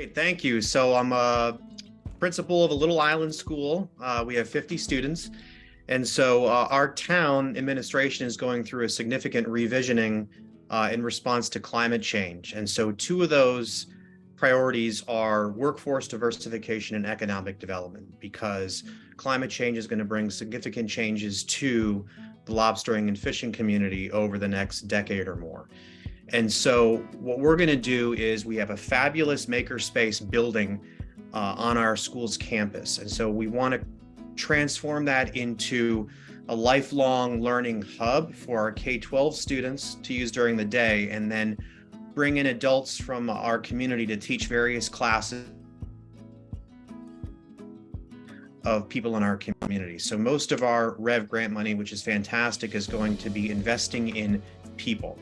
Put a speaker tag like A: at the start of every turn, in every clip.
A: Great, thank you. So I'm a principal of a little island school. Uh, we have 50 students. And so uh, our town administration is going through a significant revisioning uh, in response to climate change. And so two of those priorities are workforce diversification and economic development because climate change is going to bring significant changes to the lobstering and fishing community over the next decade or more. And so what we're going to do is we have a fabulous makerspace building uh, on our school's campus. And so we want to transform that into a lifelong learning hub for our K-12 students to use during the day and then bring in adults from our community to teach various classes of people in our community. So most of our Rev grant money, which is fantastic, is going to be investing in people.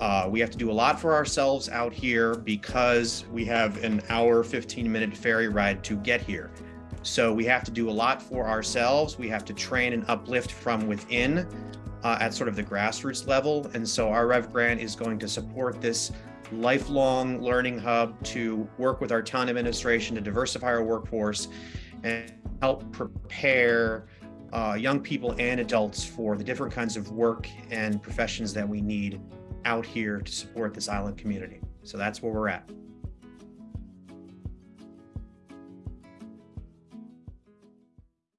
A: Uh, we have to do a lot for ourselves out here because we have an hour, 15 minute ferry ride to get here. So we have to do a lot for ourselves. We have to train and uplift from within uh, at sort of the grassroots level. And so our Rev grant is going to support this lifelong learning hub to work with our town administration to diversify our workforce and help prepare uh, young people and adults for the different kinds of work and professions that we need out here to support this island community. So that's where we're at.